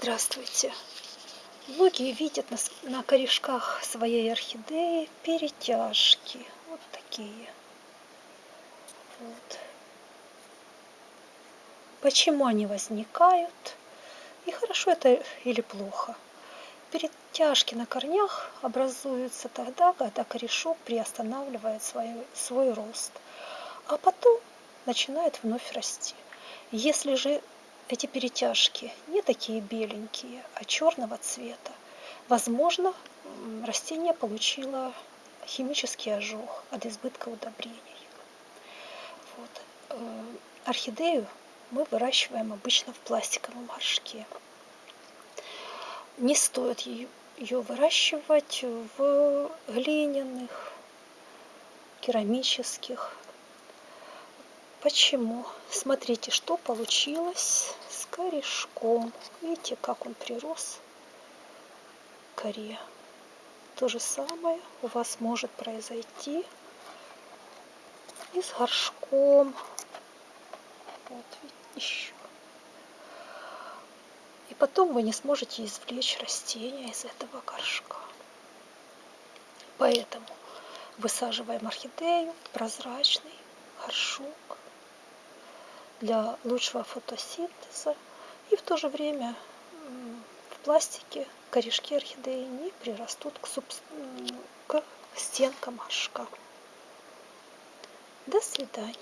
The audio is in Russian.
Здравствуйте! Многие видят на, на корешках своей орхидеи перетяжки. Вот такие. Вот. Почему они возникают? И хорошо это или плохо? Перетяжки на корнях образуются тогда, когда корешок приостанавливает свой, свой рост, а потом начинает вновь расти. Если же эти перетяжки не такие беленькие, а черного цвета. Возможно, растение получило химический ожог от избытка удобрений. Вот. Э, орхидею мы выращиваем обычно в пластиковом горшке. Не стоит ее выращивать в глиняных, керамических Почему? Смотрите, что получилось с корешком. Видите, как он прирос коре. То же самое у вас может произойти и с горшком. Вот, еще. И потом вы не сможете извлечь растения из этого горшка. Поэтому высаживаем орхидею прозрачный горшок для лучшего фотосинтеза. И в то же время в пластике корешки орхидеи не прирастут к, суб... к стенкам горшка. До свидания.